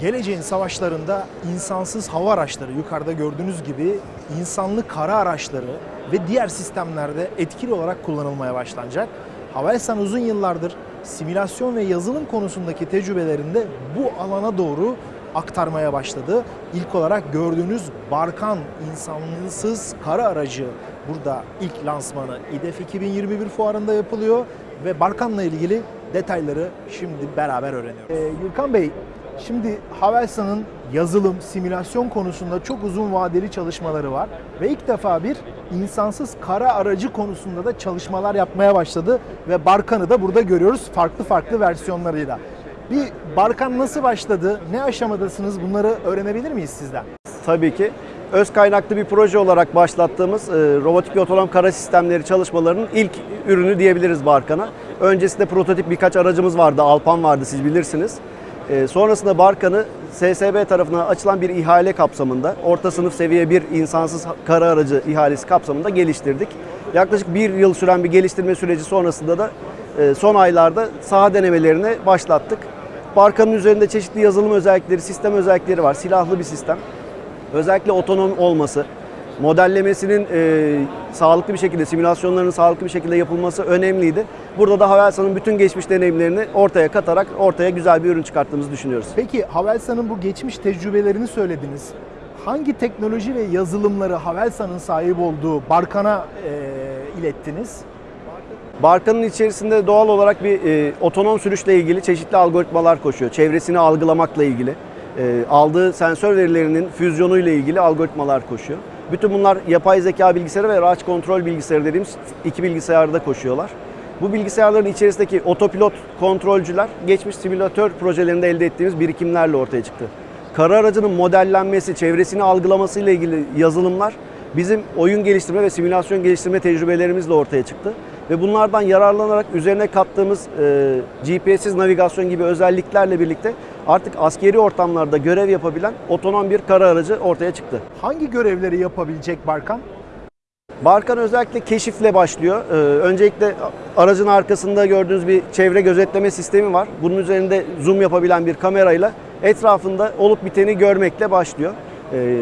Geleceğin savaşlarında insansız hava araçları yukarıda gördüğünüz gibi insanlı kara araçları ve diğer sistemlerde etkili olarak kullanılmaya başlanacak. Havelsan uzun yıllardır simülasyon ve yazılım konusundaki tecrübelerinde bu alana doğru aktarmaya başladı. İlk olarak gördüğünüz Barkan insansız kara aracı burada ilk lansmanı İDEF 2021 fuarında yapılıyor ve Barkan'la ilgili detayları şimdi beraber öğreniyoruz. Ee, Gürkan Bey, şimdi Havelsan'ın yazılım, simülasyon konusunda çok uzun vadeli çalışmaları var ve ilk defa bir insansız kara aracı konusunda da çalışmalar yapmaya başladı ve Barkan'ı da burada görüyoruz farklı farklı versiyonlarıyla. Bir Barkan nasıl başladı, ne aşamadasınız bunları öğrenebilir miyiz sizden? Tabii ki. Öz kaynaklı bir proje olarak başlattığımız e, robotik ve otonom kara sistemleri çalışmalarının ilk ürünü diyebiliriz Barkan'a. Öncesinde prototip birkaç aracımız vardı, Alpan vardı siz bilirsiniz. E, sonrasında Barkan'ı SSB tarafından açılan bir ihale kapsamında, orta sınıf seviye bir insansız kara aracı ihalesi kapsamında geliştirdik. Yaklaşık bir yıl süren bir geliştirme süreci sonrasında da e, son aylarda saha denemelerini başlattık. Barkanın üzerinde çeşitli yazılım özellikleri, sistem özellikleri var. Silahlı bir sistem. Özellikle otonom olması, modellemesinin e, sağlıklı bir şekilde, simülasyonlarının sağlıklı bir şekilde yapılması önemliydi. Burada da Havelsan'ın bütün geçmiş deneyimlerini ortaya katarak ortaya güzel bir ürün çıkarttığımızı düşünüyoruz. Peki Havelsan'ın bu geçmiş tecrübelerini söylediniz. Hangi teknoloji ve yazılımları Havelsan'ın sahip olduğu Barkan'a e, ilettiniz? Barkanın içerisinde doğal olarak bir e, otonom sürüşle ilgili çeşitli algoritmalar koşuyor. Çevresini algılamakla ilgili, e, aldığı sensör verilerinin füzyonuyla ilgili algoritmalar koşuyor. Bütün bunlar yapay zeka bilgisayarı ve araç kontrol bilgisayarı dediğimiz iki bilgisayarda koşuyorlar. Bu bilgisayarların içerisindeki otopilot kontrolcüler geçmiş simülatör projelerinde elde ettiğimiz birikimlerle ortaya çıktı. Kara aracının modellenmesi, çevresini algılaması ile ilgili yazılımlar bizim oyun geliştirme ve simülasyon geliştirme tecrübelerimizle ortaya çıktı. Ve bunlardan yararlanarak üzerine kattığımız e, GPS'siz navigasyon gibi özelliklerle birlikte artık askeri ortamlarda görev yapabilen otonom bir kara aracı ortaya çıktı. Hangi görevleri yapabilecek Barkan? Barkan özellikle keşifle başlıyor. Ee, öncelikle aracın arkasında gördüğünüz bir çevre gözetleme sistemi var. Bunun üzerinde zoom yapabilen bir kamerayla etrafında olup biteni görmekle başlıyor. Ee,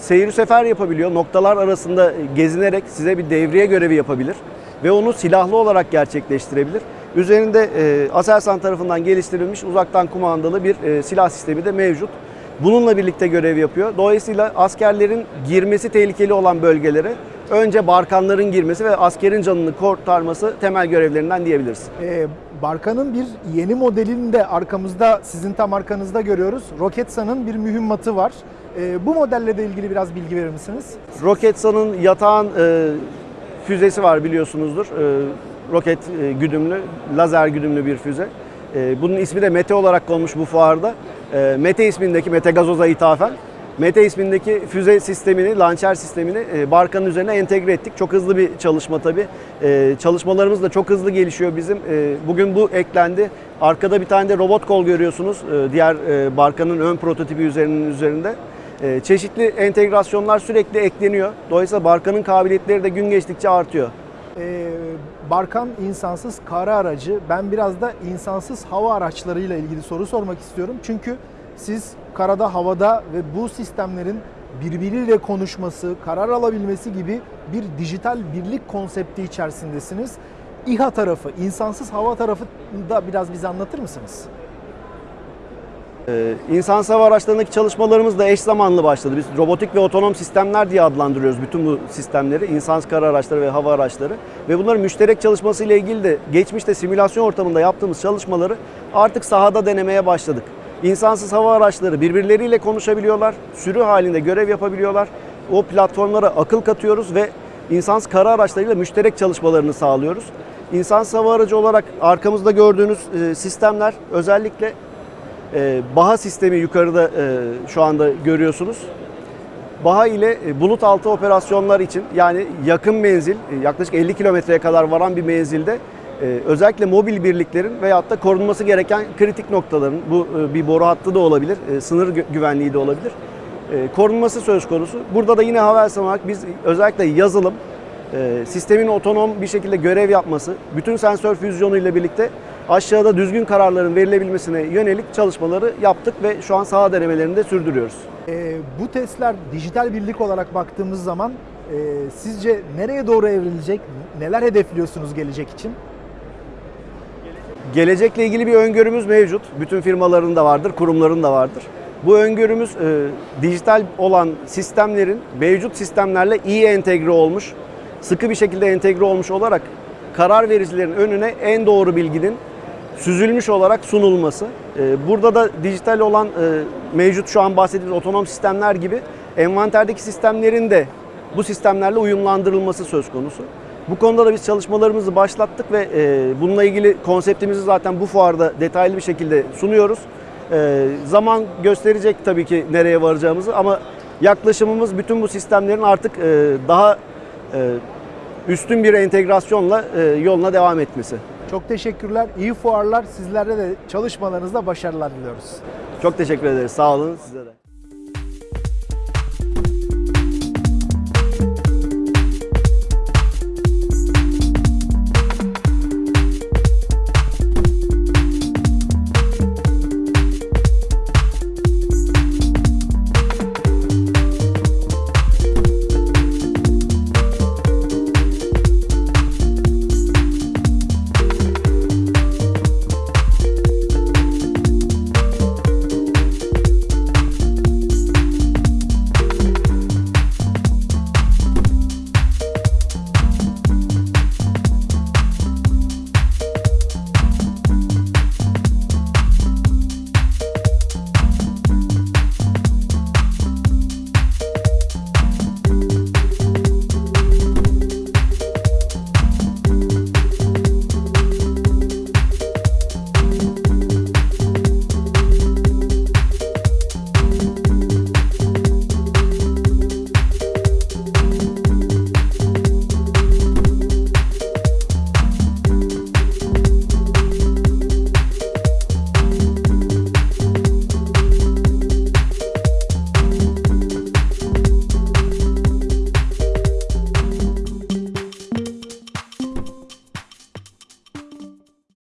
seyir sefer yapabiliyor. Noktalar arasında gezinerek size bir devriye görevi yapabilir ve onu silahlı olarak gerçekleştirebilir. Üzerinde e, Aselsan tarafından geliştirilmiş uzaktan kumandalı bir e, silah sistemi de mevcut. Bununla birlikte görev yapıyor. Dolayısıyla askerlerin girmesi tehlikeli olan bölgelere önce barkanların girmesi ve askerin canını kurtarması temel görevlerinden diyebiliriz. Ee, Barkan'ın bir yeni modelini de arkamızda, sizin tam arkanızda görüyoruz. Roketsan'ın bir mühimmatı var. Ee, bu modelle de ilgili biraz bilgi verir misiniz? Roketsan'ın yatağın e, füzesi var biliyorsunuzdur. E, roket e, güdümlü, lazer güdümlü bir füze. E, bunun ismi de Mete olarak konmuş bu fuarda. E, Mete ismindeki, Mete Gazoz'a ithafen. Mete ismindeki füze sistemini, launcher sistemini e, Barkan'ın üzerine entegre ettik. Çok hızlı bir çalışma tabii. E, çalışmalarımız da çok hızlı gelişiyor bizim. E, bugün bu eklendi. Arkada bir tane de robot kol görüyorsunuz. E, diğer e, Barkan'ın ön prototipi üzerinin üzerinde. E, çeşitli entegrasyonlar sürekli ekleniyor. Dolayısıyla Barkan'ın kabiliyetleri de gün geçtikçe artıyor. Ee, Barkan insansız kara aracı. Ben biraz da insansız hava araçlarıyla ilgili soru sormak istiyorum. Çünkü siz karada, havada ve bu sistemlerin birbiriyle konuşması, karar alabilmesi gibi bir dijital birlik konsepti içerisindesiniz. İHA tarafı, insansız hava tarafı da biraz bize anlatır mısınız? Ee, İnsan hava araçlarındaki çalışmalarımız da eş zamanlı başladı. Biz robotik ve otonom sistemler diye adlandırıyoruz bütün bu sistemleri. İnsansız kara araçları ve hava araçları. Ve bunların müşterek çalışması ile ilgili de geçmişte simülasyon ortamında yaptığımız çalışmaları artık sahada denemeye başladık. İnsansız hava araçları birbirleriyle konuşabiliyorlar, sürü halinde görev yapabiliyorlar. O platformlara akıl katıyoruz ve insansız kara araçlarıyla müşterek çalışmalarını sağlıyoruz. İnsansız hava aracı olarak arkamızda gördüğünüz e, sistemler özellikle e, BAHA sistemi yukarıda e, şu anda görüyorsunuz. BAHA ile e, bulut altı operasyonlar için yani yakın menzil e, yaklaşık 50 kilometreye kadar varan bir menzilde özellikle mobil birliklerin veyahut da korunması gereken kritik noktaların bu bir boru hattı da olabilir, sınır gü- güvenliği de olabilir. Korunması söz konusu. Burada da yine Havelsan olarak biz özellikle yazılım, e, sistemin otonom bir şekilde görev yapması, bütün sensör füzyonu ile birlikte aşağıda düzgün kararların verilebilmesine yönelik çalışmaları yaptık ve şu an saha denemelerini de sürdürüyoruz. Ee, bu testler dijital birlik olarak baktığımız zaman e, sizce nereye doğru evrilecek? Neler hedefliyorsunuz gelecek için? Gelecekle ilgili bir öngörümüz mevcut. Bütün firmaların da vardır, kurumların da vardır. Bu öngörümüz e, dijital olan sistemlerin mevcut sistemlerle iyi entegre olmuş, sıkı bir şekilde entegre olmuş olarak karar vericilerin önüne en doğru bilginin süzülmüş olarak sunulması. E, burada da dijital olan e, mevcut şu an bahsettiğimiz otonom sistemler gibi envanterdeki sistemlerin de bu sistemlerle uyumlandırılması söz konusu. Bu konuda da biz çalışmalarımızı başlattık ve e, bununla ilgili konseptimizi zaten bu fuarda detaylı bir şekilde sunuyoruz. E, zaman gösterecek tabii ki nereye varacağımızı ama yaklaşımımız bütün bu sistemlerin artık daha üstün bir entegrasyonla e, yoluna devam etmesi. Çok teşekkürler. İyi fuarlar. Sizlere de çalışmalarınızda başarılar diliyoruz. Çok teşekkür ederiz. Sağ olun size de.